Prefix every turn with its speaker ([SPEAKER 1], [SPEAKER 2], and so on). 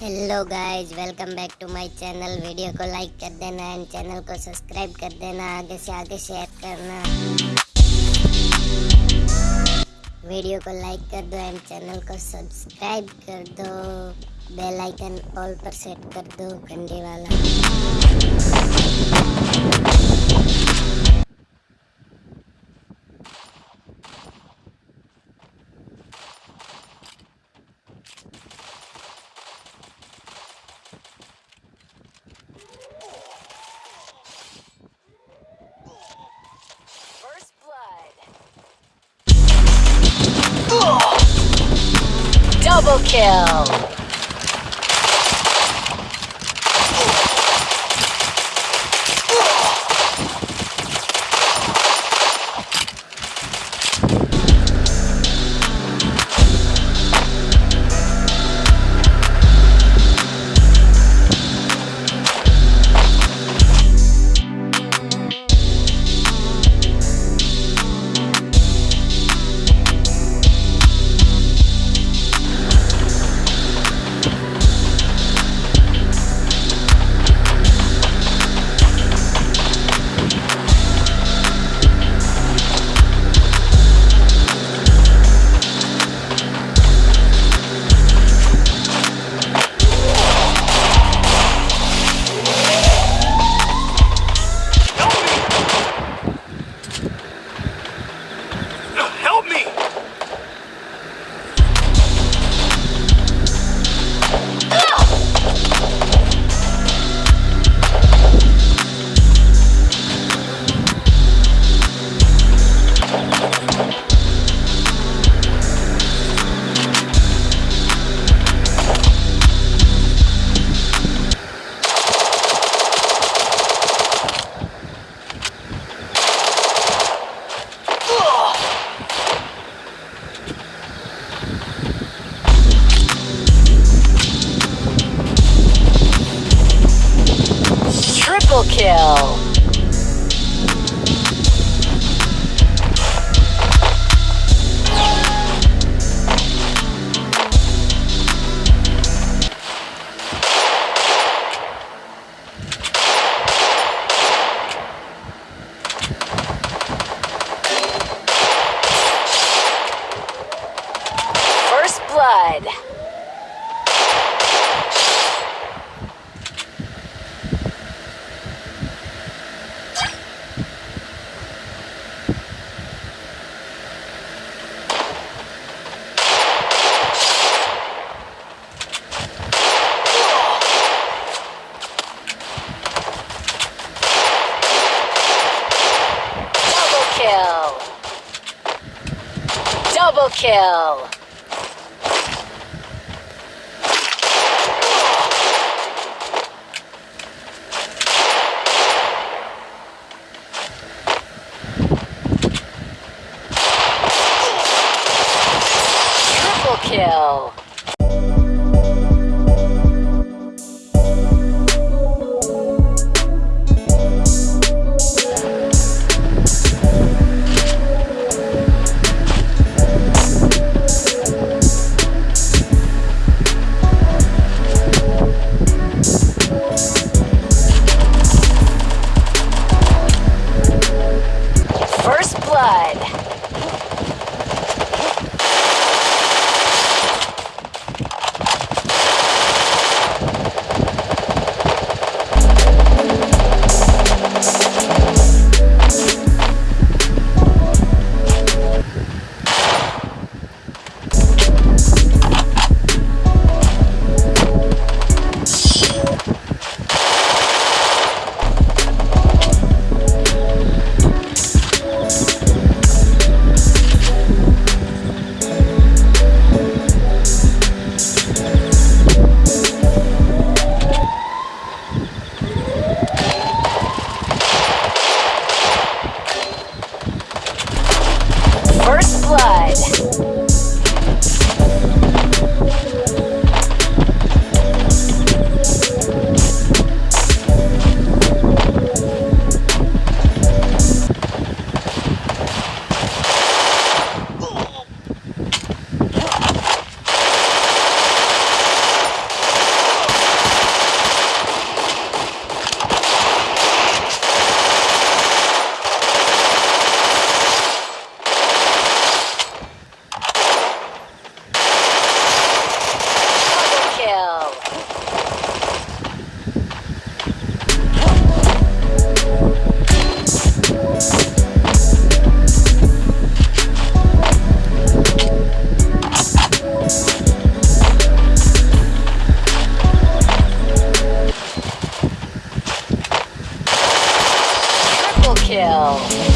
[SPEAKER 1] Hello guys welcome back to my channel video को like कर देना एंड चैनल को सब्सक्राइब कर देना. आगे से आगे शेयर करना. वीडियो को लाइक कर दो एंड चैनल को सब्सक्राइब कर दो. बेल आइकन ऑल पर सेट कर दो. घंटे वाला.
[SPEAKER 2] Double kill. Triple kill. kill. Wow.